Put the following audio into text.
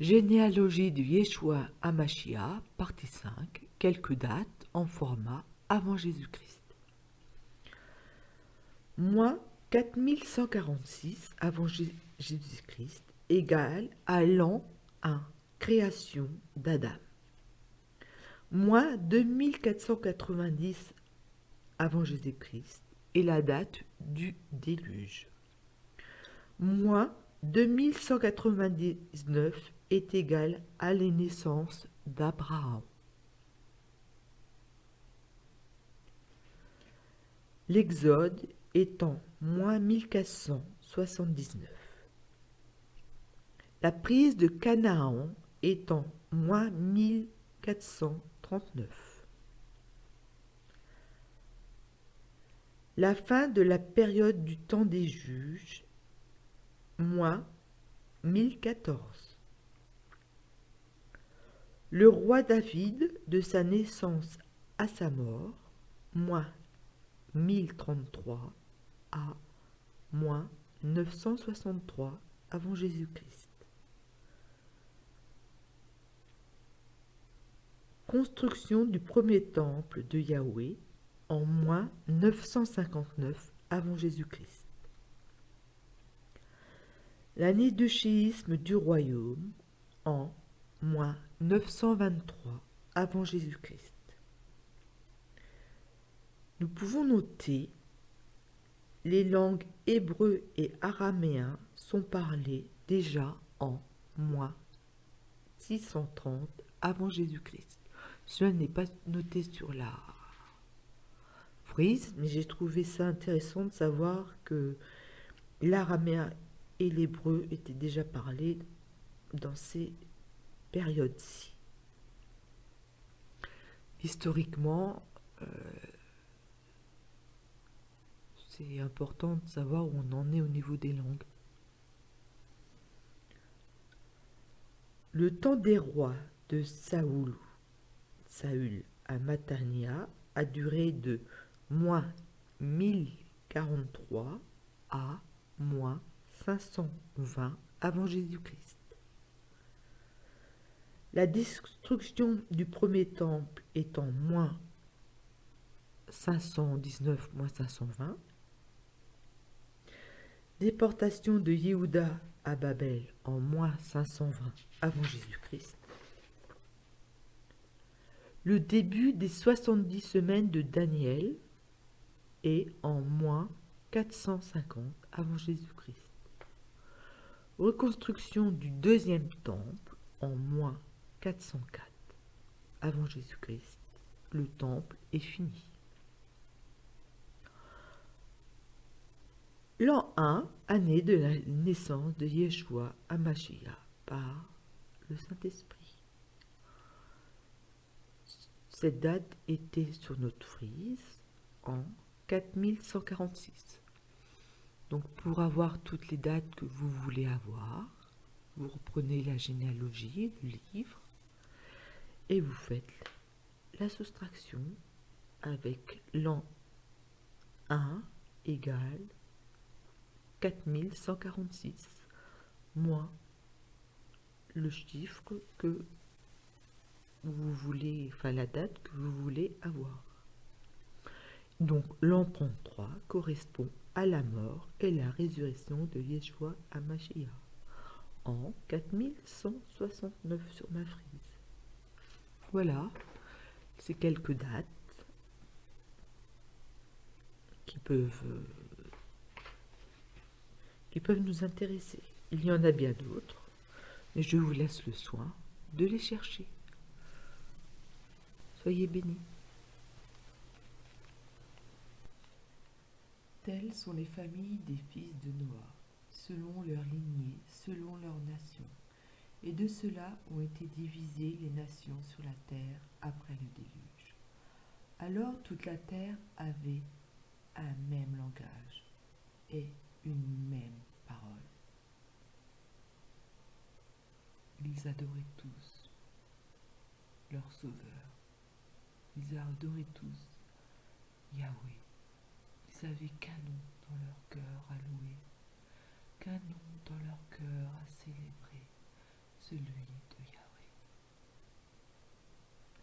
Généalogie de Yeshua Amashia, partie 5, quelques dates en format avant Jésus-Christ. Moins 4146 avant Jésus-Christ égale à l'an 1, création d'Adam. Moins 2490 avant Jésus-Christ est la date du déluge. Moins 2199 est égal à la naissance d'Abraham. L'Exode étant moins 1479. La prise de Canaan étant moins 1439. La fin de la période du temps des juges, moins 1014. Le roi David, de sa naissance à sa mort, moins 1033 à moins 963 avant Jésus-Christ. Construction du premier temple de Yahweh en moins 959 avant Jésus-Christ. L'année de chéisme du royaume en moins 923 avant Jésus-Christ. Nous pouvons noter les langues hébreu et araméen sont parlées déjà en moins 630 avant Jésus-Christ. Cela n'est pas noté sur la frise, mais j'ai trouvé ça intéressant de savoir que l'araméen et l'hébreu étaient déjà parlés dans ces périodes-ci. Historiquement, euh, c'est important de savoir où on en est au niveau des langues. Le temps des rois de Saoul, Saül à Matania a duré de moins 1043 à moins 520 avant Jésus-Christ. La destruction du premier temple étant moins 519 moins 520, déportation de Yehuda à Babel en moins 520 avant Jésus-Christ, le début des 70 semaines de Daniel est en moins 450 avant Jésus-Christ. Reconstruction du deuxième temple en moins 404 avant Jésus-Christ. Le temple est fini. L'an 1, année de la naissance de Yeshua à par le Saint-Esprit. Cette date était sur notre frise en 4146. Donc pour avoir toutes les dates que vous voulez avoir, vous reprenez la généalogie, du livre, et vous faites la soustraction avec l'an 1 égale 4146 moins le chiffre que vous voulez, enfin la date que vous voulez avoir. Donc l'an 33 correspond à la mort et la résurrection de Yeshua à Mashiach en 4169 sur ma frise. Voilà, c'est quelques dates qui peuvent euh, qui peuvent nous intéresser. Il y en a bien d'autres, mais je vous laisse le soin de les chercher. Soyez bénis. Telles sont les familles des fils de Noah, selon leur lignée, selon leur nation. Et de cela ont été divisées les nations sur la terre après le déluge. Alors toute la terre avait un même langage et une même parole. Ils adoraient tous leur Sauveur. Ils adoraient tous Yahweh. Ils avaient qu'un nom